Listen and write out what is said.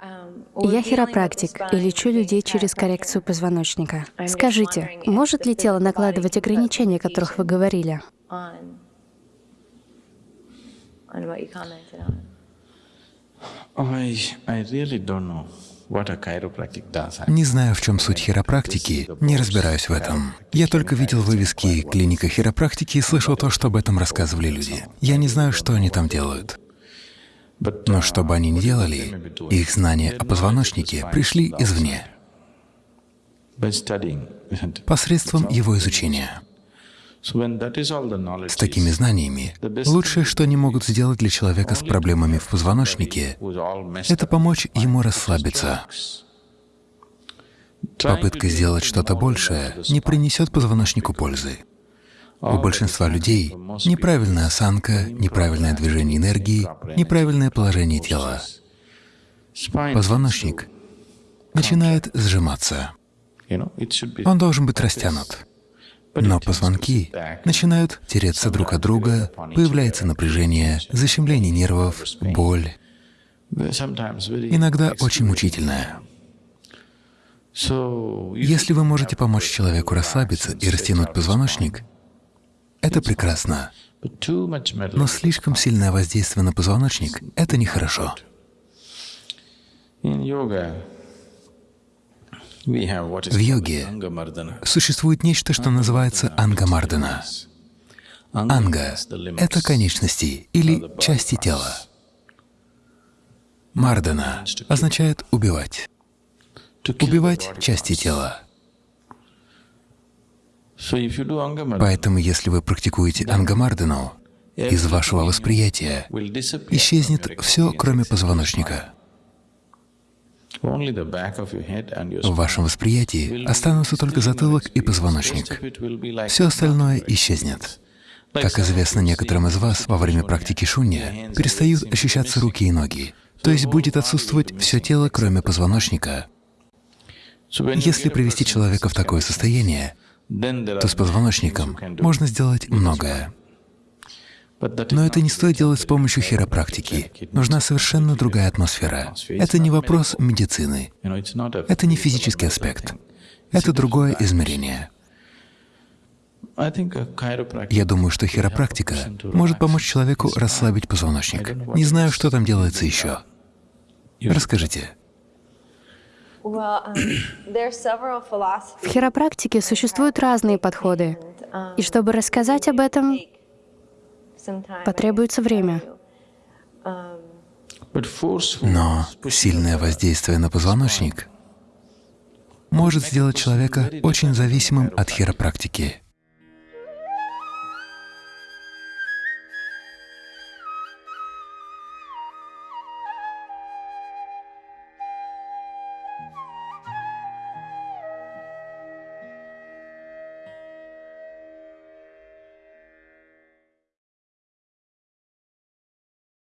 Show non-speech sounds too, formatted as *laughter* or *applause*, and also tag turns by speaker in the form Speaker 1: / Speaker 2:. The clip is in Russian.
Speaker 1: Я хиропрактик и лечу людей через коррекцию позвоночника. Скажите, может ли тело накладывать ограничения, о которых вы говорили?
Speaker 2: Не знаю, в чем суть хиропрактики, не разбираюсь в этом. Я только видел вывески «Клиника хиропрактики» и слышал то, что об этом рассказывали люди. Я не знаю, что они там делают. Но что бы они ни делали, их знания о позвоночнике пришли извне, посредством его изучения. С такими знаниями лучшее, что они могут сделать для человека с проблемами в позвоночнике, это помочь ему расслабиться. Попытка сделать что-то большее не принесет позвоночнику пользы. У большинства людей неправильная осанка, неправильное движение энергии, неправильное положение тела. Позвоночник начинает сжиматься. Он должен быть растянут. Но позвонки начинают тереться друг от друга, появляется напряжение, защемление нервов, боль, иногда очень мучительная. Если вы можете помочь человеку расслабиться и растянуть позвоночник, это прекрасно. Но слишком сильное воздействие на позвоночник — это нехорошо. В йоге существует нечто, что называется ангамардана. Анга — это конечности или части тела. Мардана означает «убивать». Убивать части тела. Поэтому, если вы практикуете ангамардану, из вашего восприятия исчезнет все, кроме позвоночника. В вашем восприятии останутся только затылок и позвоночник. Все остальное исчезнет. Как известно некоторым из вас, во время практики шунья перестают ощущаться руки и ноги, то есть будет отсутствовать все тело, кроме позвоночника. Если привести человека в такое состояние, то с позвоночником можно сделать многое. Но это не стоит делать с помощью хиропрактики. Нужна совершенно другая атмосфера. Это не вопрос медицины. Это не физический аспект. Это другое измерение. Я думаю, что хиропрактика может помочь человеку расслабить позвоночник. Не знаю, что там делается еще. Расскажите. *clears throat*
Speaker 1: В хиропрактике существуют разные подходы. И чтобы рассказать об этом, Потребуется время.
Speaker 2: Но сильное воздействие на позвоночник может сделать человека очень зависимым от хиропрактики.